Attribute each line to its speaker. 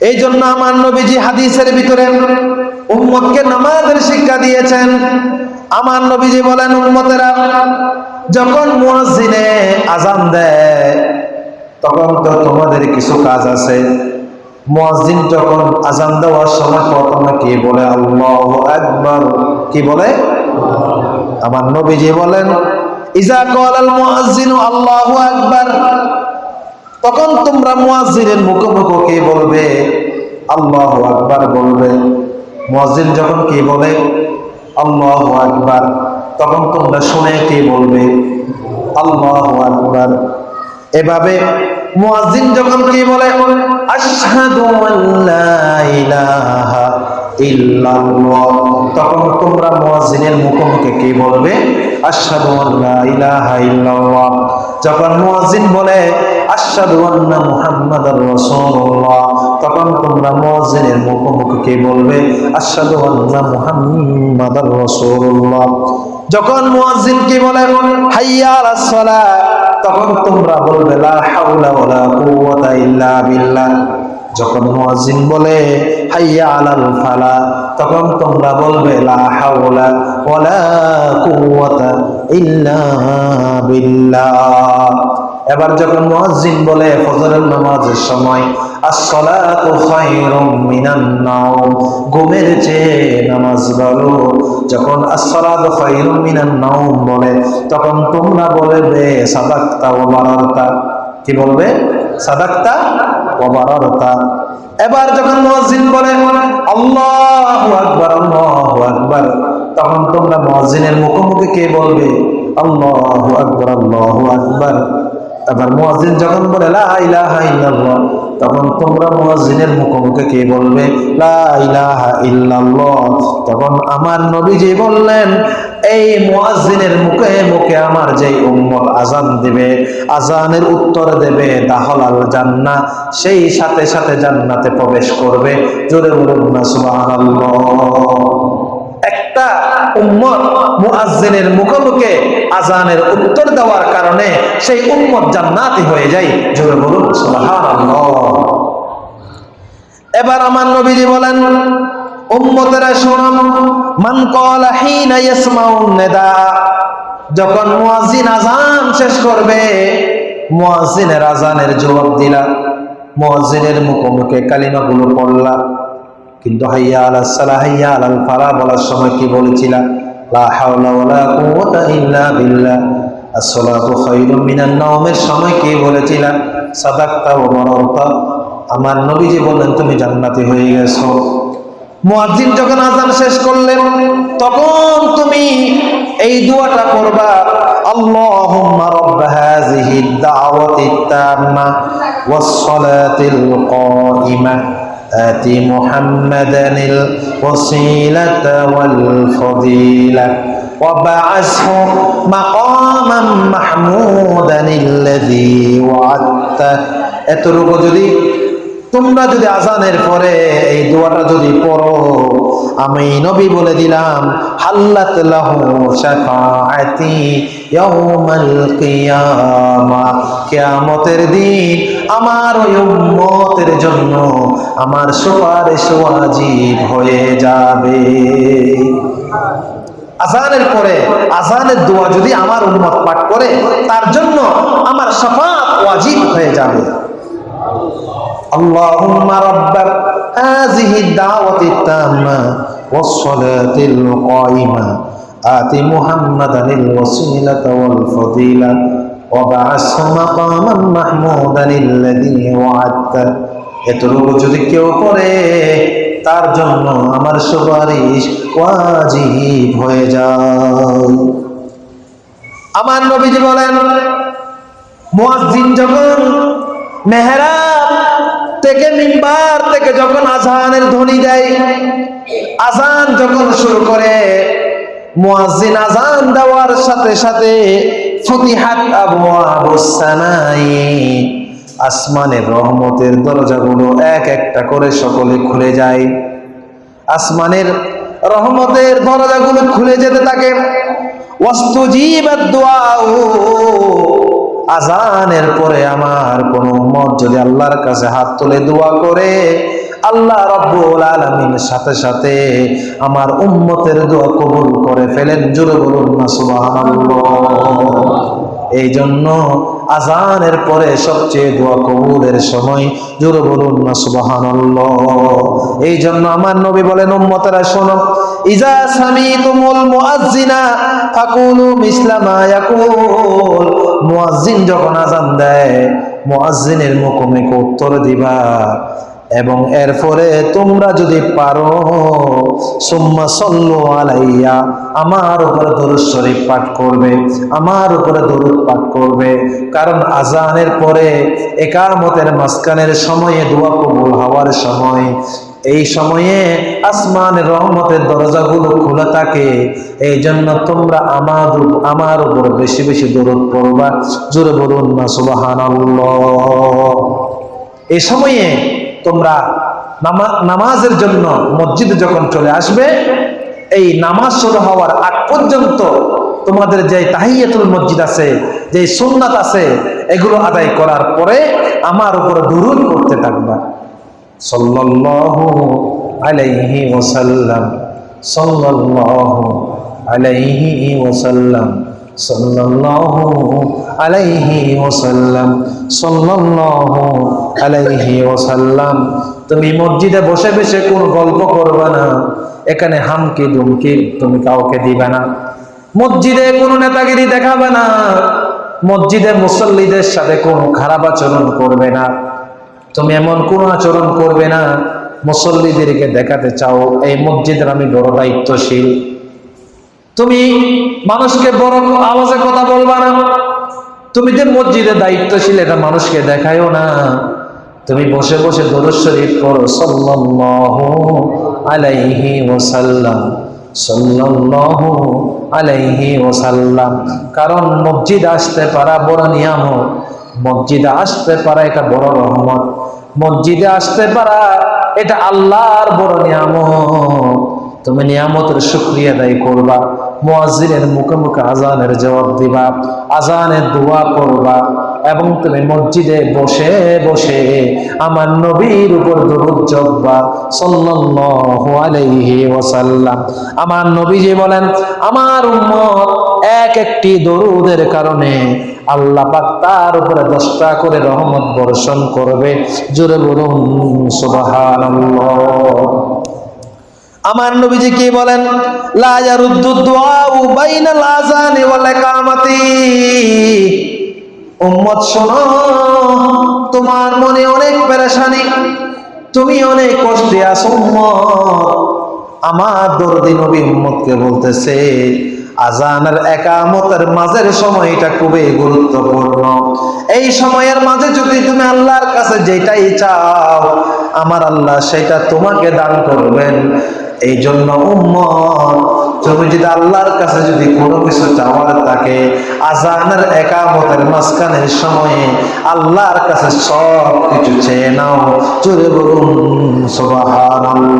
Speaker 1: এই জন্য আমার নবীজি হাদিসের ভিতরে উম্মতকে নামাজের শিক্ষা দিয়েছেন। আমার নবীজি বলেন, উম্মতেরা, যখন মুয়াজ্জিনে আজান দেয়, তখন তো তোমাদের কিছু কাজ আছে। মুয়াজ্জিন যখন আজান দেওয়ার সময় প্রথমে কি বলে? আল্লাহু আকবার। কি বলে? আমার নবীজি বলেন, ইজা কলাল মুয়াজ্জিনু আল্লাহু আকবার। তখন তোমরা মুয়াজ্জিনের মুখোমুখি কি বলবে? আল্লাহু আকবার বলবে। মুয়াজ্জিন যখন কি বলে? আল্লাহু আকবার। তখন তোমরা শুনে কি বলবে? আল্লাহু আকবার। এভাবে মুয়াজ্জিন যখন কি বলে? আশহাদু আল্লা ইলাহা তখন তোমরা মুয়াজ্জিনের মুখোমুখি কি বলবে? যখন মুয়াজ্জিন বলে তখন তোমরা মুয়াজ্জিনের মুখোমুখি কি বলবে? যখন মুয়াজ্জিন কি বলে? তখন তোমরা বলবে, লা হাওলা ওয়ালা কুওয়াতা ইল্লা বিল্লাহ। যখন মুয়াজ্জিন বলে, হাইয়া আলাল ফালা তখন তোমরা বলবে, লা হাওলা ওয়ালা কুওয়াতা ইল্লা বিল্লাহ এবার যখন মুয়াজ্জিন বলে, ফজরের নামাজের সময় as-salatu খায়রুম মিনান নাওম ঘুমের চেয়ে নামাজ ভালো। যখন as-salatu খায়রুম মিনান নাওম বলে, তখন তোমরা বলবে সাদাক্তা ওয়া কি বলবে? সাদাক্তা ওয়া বারারতা এবার যখন মুয়াজ্জিন বলে, আল্লাহু আকবার আল্লাহু আকবার, তখন তোমরা মুয়াজ্জিনের মুখোমুখি কে বলবে? আল্লাহু আকবার আল্লাহু আকবার। এবার মুয়াজ্জিন যখন বলে, লা তখন তোমরা মুয়াজ্জিনের মুখোমুখি কে বলবে? লা তখন আমার নবী নবীজি বললেন, এই মুয়াজ্জিনের মুখে মুখে আমার যে উম্মত আজান দেবে আজানের উত্তর দেবে, দাহলাল জান্না সেই সাথে সাথে জান্নাতে প্রবেশ করবে। জোরে বলুন না, সুবহানাল্লাহ। একটা উম্মত মুআজ্জিনের মুখোমুখি আজানের উত্তর দেওয়ার কারণে সেই উম্মত জান্নাতি হয়ে যায়। জোরে বলুন, সুবহানাল্লাহ। এবার আমার নবীজি বলেন, উম্মতেরা শুনুন মান ক্বালা হিনা ইয়াসমাউন নিদা যখন মুয়াজ্জিন আজান শেষ করবে মুয়াজ্জিনের আজানের জবাব দিলা মুয়াজ্জিনের মুখোমুখি কালিমাগুলো পড়লা। কিন্তু হাইয়া আলা সালাহ হাইয়া আলাল ফালা বলার সময় কি বলেছিলাম? লা হাওলা ওয়ালা কুওয়াতা ইল্লা বিল্লাহ। আসসালাতু খায়রুম মিনান নাওমের সময় কি বলেছিলাম? সাদাক্তা ওয়া বারারতা আমার নবীজি বললেন, তুমি জান্নাতি হয়ে গেছো। মুয়াজ্জিন যখন আজান শেষ করলেন, তখন তুমি এই দোয়াটা করবা, আল্লাহুম্মা রাব্ব হাযিহি দাওয়াতি তাম্মা ওয়াস সালাতিল কাইমা آت محمدا الوسيلة والفضيلة وبعثه مقاما محمودا الذي وعدته এতটুকু যদি তোমরা যদি আজানের পরে এই দোয়াটা যদি পড়ো, আমি নবী বলে দিলাম, হাল্লাত দিন আমার ওই উম্মতের জন্য আমার সুপারিশ ওয়াজিব হয়ে যাবে। আজানের পরে, আজানের দোয়া যদি আমার উম্মত পাঠ করে, তার জন্য আমার শাফাত ওয়াজিব হয়ে যাবে। اللهم رب هذه الدعوة التامة والصلاة القائمة آت محمدا الوسيلة والفضيلة وبعثه مقاما محمودا الذي وعدته এতটুকু যদি কেউ করে তার জন্য আমার সুপারিশ ওয়াজিব হয়ে যায় আমার নবীজি বলেন মুয়াজ্জিন যখন মেহরাব থেকে মিম্বার থেকে যখন আজানের ধ্বনি দেয়, আজান যখন শুরু করে, মুয়াজ্জিন আজান দেওয়ার সাথে সাথে আসমানের রহমতের দরজাগুলো এক একটা করে সকলে খুলে যায়। আসমানের রহমতের দরজাগুলো খুলে যেতে থাকে। আজানের পরে আমার কোন উম্মত যদি আল্লাহর কাছে হাত তুলে দোয়া করে, আল্লাহ রব্বুল আলমিন সাথে সাথে আমার উম্মতের দোয়া কবুল করে ফেলেন। জোরে বলুন না, সুবহানাল্লাহ। এই জন্য আজানের পরে সবচেয়ে দোয়া কবুলের সময় জোরে বলুন না, সুবহানাল্লাহ। এই জন্য আমার নবী বলেন, উম্মতেরা শোনো, ইজা সামিতুমুল মুআজ্জিনা ফাকুলু মিসলা মা ইয়াকুল। মুআজ্জিন যখন আজান দেয়, মুআজ্জিনের মুখোমুখি উত্তর দিবা। এবং এরপরে তোমরা যদি পারো, সুম্মা সল্লু আলাইয়া, আমার উপরে দরুদ শরীফ পাঠ করবে, আমার উপরে দরুদ পাঠ করবে। কারণ আজানের পরে একামতের মাঝখানের সময়ে দোয়া কবুল হওয়ার সময়, এই সময়ে আসমানের রহমতের দরজাগুলো খোলা থাকে। এই জন্য তোমরা আমার আমার উপর বেশি বেশি দরুদ পড়বা। জোরে বলুন না, সুবহানাল্লাহ। এই সময়ে তোমরা নামা- নামাজের জন্য মসজিদে যখন চলে আসবে, এই নামাজ শুরু হওয়ার আগ পর্যন্ত তোমাদের যে তাহিয়াতুল মসজিদ আছে, যে সুন্নাত আছে, এগুলো আদায় করার পরে আমার উপরে দুরুদ করতে থাকবা। সাল্লাল্লাহু আলাইহি ওয়াসাল্লাম, সাল্লাল্লাহু আলাইহি ওয়াসাল্লাম, সাল্লাল্লাহু আলাইহি ওয়াসাল্লাম, সাল্লাল্লাহু আলাইহি ওয়াসাল্লাম। তুমি মসজিদে বসে বসে কোন গল্প করবে না, এখানে হামকি দুমকি তুমি কাউকে দিবে না। মসজিদে কোনো নেতাগিরি দেখাবে না, মসজিদে মুসল্লিদের সাথে কোনো খারাপ আচরণ করবে না। তুমি এমন কোন আচরণ করবে না, মুসল্লিদেরকে দেখাতে চাও, এই মসজিদের আমি বড় দায়িত্বশীল। তুমি মানুষকে বড় আওয়াজে কথা বলবা না তুমি যে মসজিদে দায়িত্বশীল, এটা মানুষকে দেখায়ও না। তুমি বসে বসে দরুদ শরীফ পড়ো, সাল্লাল্লাহু আলাইহি ওয়াসাল্লাম আলাইহি কারণ মসজিদ আসতে পারা বড় নিয়ামত। মসজিদে আসতে পারা এটা বড় রহমত। মসজিদে আসতে পারা এটা আল্লাহর বড় নিয়ামত। তুমি নিয়ামতের শুক্রিয়া দায়ী করবা। মুয়াজ্জিনের মুখে মুখে আজানের জবাব দিবা, আজানের দোয়া করবা এবং তুমি মসজিদে বসে বসে আমার নবীর উপর দরুদ জপবা সাল্লাল্লাহু আলাইহি ওয়াসাল্লাম। আমার নবীজি বলেন, আমার উম্মত এক একটি দরুদের কারণে আল্লাহ পাক তার উপরে দশটা করে রহমত বর্ষণ করবে। জোরে বলুন, সুবহানাল্লাহ। আমার নবীজি কি বলেন? উম্মত, শোনো, তোমার মনে অনেক পেরেশানি, তুমি অনেক কষ্টে আছো আমার দরদি নবী বলতেছে আজানের একামতের মাঝের সময়টা খুবই গুরুত্বপূর্ণ। এই সময়ের মাঝে যদি তুমি আল্লাহর কাছে যেটাই চাও, আমার আল্লাহ সেটা তোমাকে দান করবেন। এই জন্য উম্মত, তুমি যদি আল্লাহর কাছে যদি কোনো কিছু চাওয়ার থাকে, আজানের একামতের মাঝখানের সময়ে আল্লাহর কাছে সব কিছু চেয়ে নাও। চলে বলুন, সুবহানাল্লাহ।